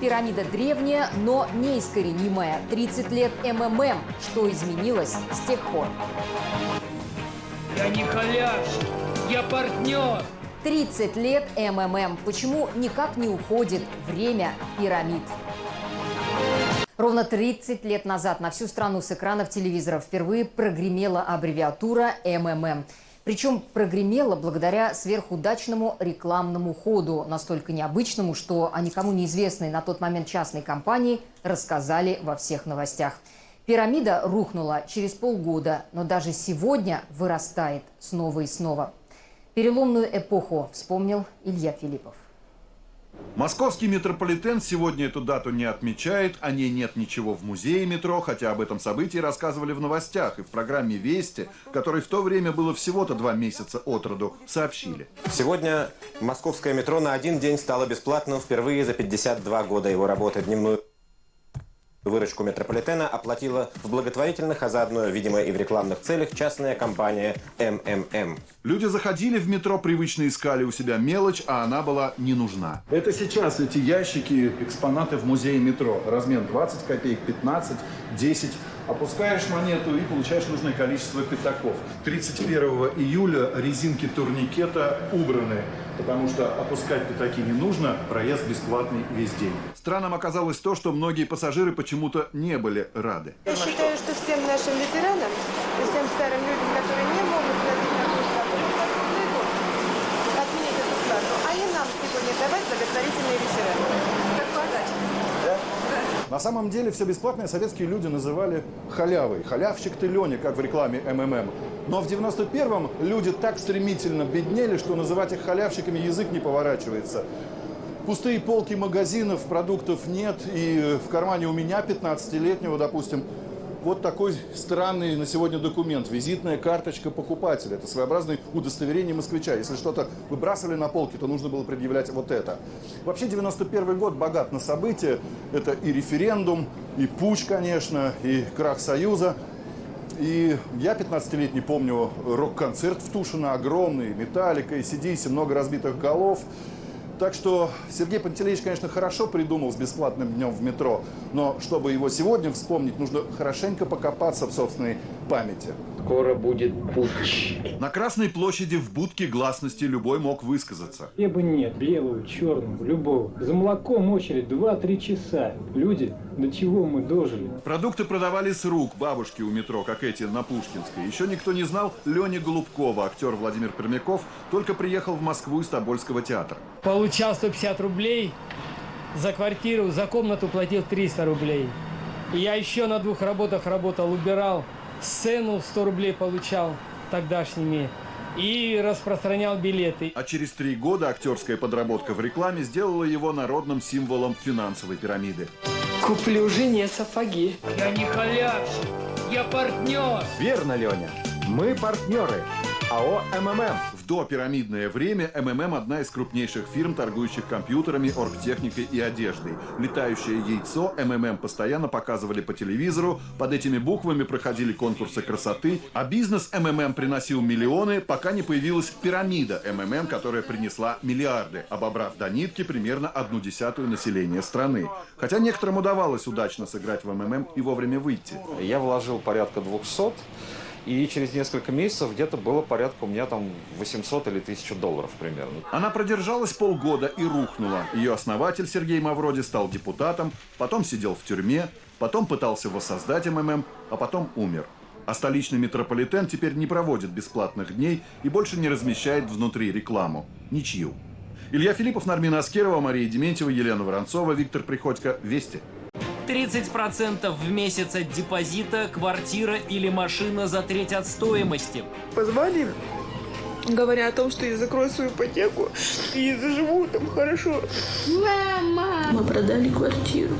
Пирамида древняя, но неискоренимая. 30 лет МММ. Что изменилось с тех пор? Я не халявщик, я партнер. 30 лет МММ. Почему никак не уходит время пирамид? Ровно 30 лет назад на всю страну с экранов телевизоров впервые прогремела аббревиатура МММ. Причем прогремела благодаря сверхудачному рекламному ходу, настолько необычному, что о никому неизвестной на тот момент частной компании рассказали во всех новостях. Пирамида рухнула через полгода, но даже сегодня вырастает снова и снова. Переломную эпоху вспомнил Илья Филиппов. Московский метрополитен сегодня эту дату не отмечает, о ней нет ничего в музее метро, хотя об этом событии рассказывали в новостях и в программе «Вести», которой в то время было всего-то два месяца от роду, сообщили. Сегодня московское метро на один день стало бесплатным впервые за 52 года его работы. Дневную Выручку метрополитена оплатила в благотворительных, а заодно, видимо, и в рекламных целях частная компания МММ. Люди заходили в метро, привычно искали у себя мелочь, а она была не нужна. Это сейчас эти ящики, экспонаты в музее метро. Размен 20 копеек, 15, 10. Опускаешь монету и получаешь нужное количество пятаков. 31 июля резинки турникета убраны, потому что опускать пятаки не нужно, проезд бесплатный весь день. Странным оказалось то, что многие пассажиры почему-то не были рады. Я считаю, что всем нашим ветеранам и всем старым людям, которые не могут платить такую плату, отменить эту плату, а и нам сегодня давать благотворительные вечера. На самом деле все бесплатное советские люди называли халявой. Халявщик ты, Леня, как в рекламе МММ. Но в 91-м люди так стремительно беднели, что называть их халявщиками язык не поворачивается. Пустые полки магазинов, продуктов нет. И в кармане у меня, 15-летнего, допустим, вот такой странный на сегодня документ. Визитная карточка покупателя. Это своеобразное удостоверение москвича. Если что-то выбрасывали на полки, то нужно было предъявлять вот это. Вообще 91 год богат на события. Это и референдум, и путь, конечно, и крах Союза. И я 15-летний помню рок-концерт в Тушино, огромный, металлика, и сидись, много разбитых голов. Так что Сергей Пантелеич, конечно, хорошо придумал с бесплатным днем в метро, но чтобы его сегодня вспомнить, нужно хорошенько покопаться в собственной памяти. Скоро будет путч. На Красной площади в будке гласности любой мог высказаться. Хлеба нет, белого, черного, любого. За молоком очередь 2-3 часа. Люди, до чего мы дожили? Продукты продавали с рук бабушки у метро, как эти на Пушкинской. Еще никто не знал Лени Голубкова. Актер Владимир Пермяков только приехал в Москву из Тобольского театра. Получал 150 рублей за квартиру, за комнату платил 300 рублей. И я еще на двух работах работал, убирал. Сцену 100 рублей получал тогдашними. И распространял билеты. А через три года актерская подработка в рекламе сделала его народным символом финансовой пирамиды. Куплю жене сапоги. Я не халявщик, я партнер. Верно, Леня. Мы партнеры. АО МММ. Допирамидное время МММ – одна из крупнейших фирм, торгующих компьютерами, оргтехникой и одеждой. Летающее яйцо МММ постоянно показывали по телевизору, под этими буквами проходили конкурсы красоты, а бизнес МММ приносил миллионы, пока не появилась пирамида МММ, которая принесла миллиарды, обобрав до нитки примерно одну десятую населения страны. Хотя некоторым удавалось удачно сыграть в МММ и вовремя выйти. Я вложил порядка 200, и через несколько месяцев где-то было порядка у меня там 800 или 1000 долларов примерно. Она продержалась полгода и рухнула. Ее основатель Сергей Мавроди стал депутатом, потом сидел в тюрьме, потом пытался воссоздать МММ, а потом умер. А столичный метрополитен теперь не проводит бесплатных дней и больше не размещает внутри рекламу. Ничью. Илья Филиппов, Нармина Аскерова, Мария Дементьева, Елена Воронцова, Виктор Приходько. Вести. 30% в месяц от депозита, квартира или машина за треть от стоимости. Позвали, говоря о том, что я закрою свою ипотеку и заживу там хорошо. Мама! Мы продали квартиру.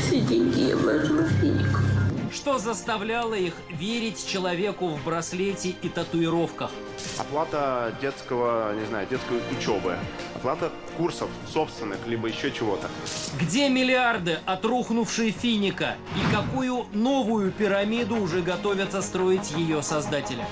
Все деньги я вложила в финик. Что заставляло их верить человеку в браслете и татуировках? Оплата детского, не знаю, детской учебы. Оплата курсов собственных, либо еще чего-то. Где миллиарды от рухнувшей финика? И какую новую пирамиду уже готовятся строить ее создатели?